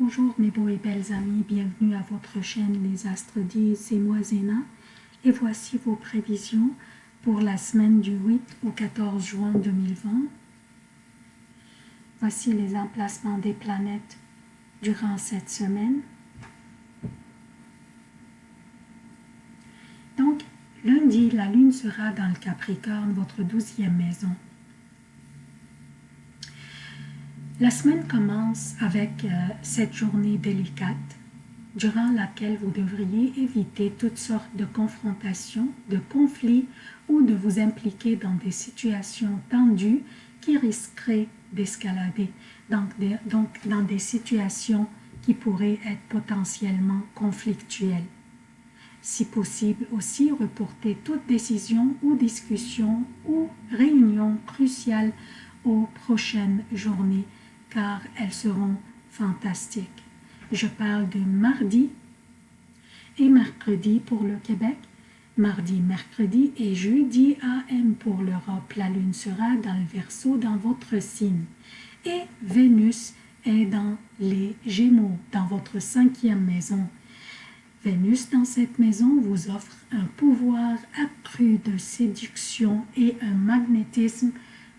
Bonjour mes beaux et belles amis, bienvenue à votre chaîne Les Astres disent, c'est moi Zéna et voici vos prévisions pour la semaine du 8 au 14 juin 2020. Voici les emplacements des planètes durant cette semaine. Donc, lundi, la lune sera dans le Capricorne, votre douzième maison. La semaine commence avec euh, cette journée délicate durant laquelle vous devriez éviter toutes sortes de confrontations, de conflits ou de vous impliquer dans des situations tendues qui risqueraient d'escalader, donc, donc dans des situations qui pourraient être potentiellement conflictuelles. Si possible aussi, reporter toute décision ou discussion ou réunion cruciale aux prochaines journées car elles seront fantastiques. Je parle de mardi et mercredi pour le Québec, mardi, mercredi et jeudi AM pour l'Europe. La lune sera dans le Verseau dans votre signe et Vénus est dans les Gémeaux, dans votre cinquième maison. Vénus dans cette maison vous offre un pouvoir accru de séduction et un magnétisme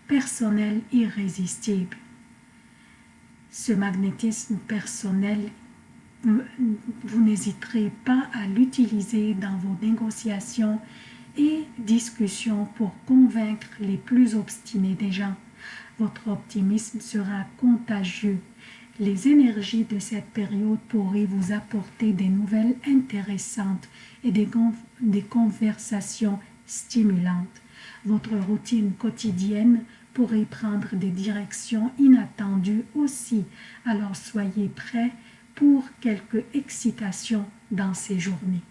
personnel irrésistible ce magnétisme personnel, vous n'hésiterez pas à l'utiliser dans vos négociations et discussions pour convaincre les plus obstinés des gens. Votre optimisme sera contagieux. Les énergies de cette période pourraient vous apporter des nouvelles intéressantes et des, des conversations stimulantes. Votre routine quotidienne pourrait prendre des directions inattendues aussi, alors soyez prêts pour quelques excitations dans ces journées.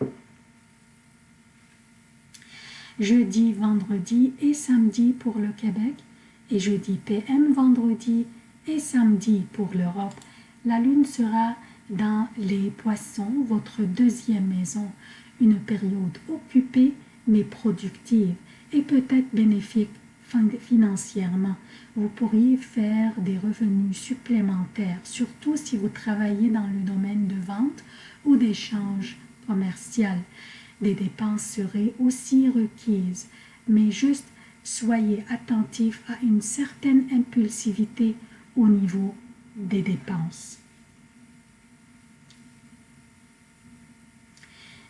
Jeudi, vendredi et samedi pour le Québec et jeudi PM, vendredi et samedi pour l'Europe. La lune sera dans les poissons, votre deuxième maison, une période occupée mais productive et peut-être bénéfique financièrement. Vous pourriez faire des revenus supplémentaires, surtout si vous travaillez dans le domaine de vente ou d'échange commercial. Des dépenses seraient aussi requises, mais juste soyez attentif à une certaine impulsivité au niveau des dépenses.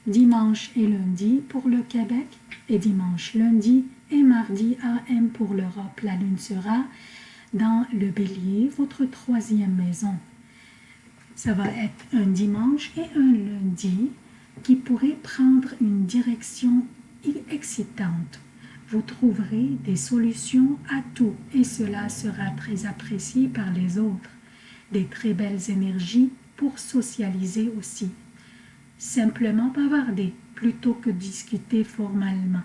Dimanche et lundi pour le Québec et dimanche, lundi et mardi AM pour l'Europe. La lune sera dans le bélier, votre troisième maison. Ça va être un dimanche et un lundi qui pourrait prendre une direction excitante. Vous trouverez des solutions à tout et cela sera très apprécié par les autres. Des très belles énergies pour socialiser aussi. Simplement bavarder plutôt que discuter formellement.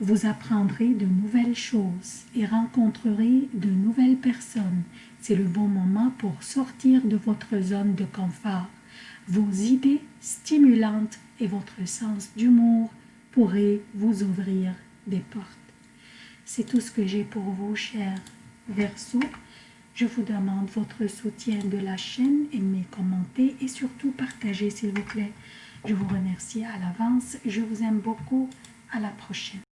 Vous apprendrez de nouvelles choses et rencontrerez de nouvelles personnes. C'est le bon moment pour sortir de votre zone de confort. Vos idées stimulantes et votre sens d'humour pourraient vous ouvrir des portes. C'est tout ce que j'ai pour vous, chers Verseaux. Je vous demande votre soutien de la chaîne, aimez, commentez et surtout partagez s'il vous plaît. Je vous remercie à l'avance. Je vous aime beaucoup. À la prochaine.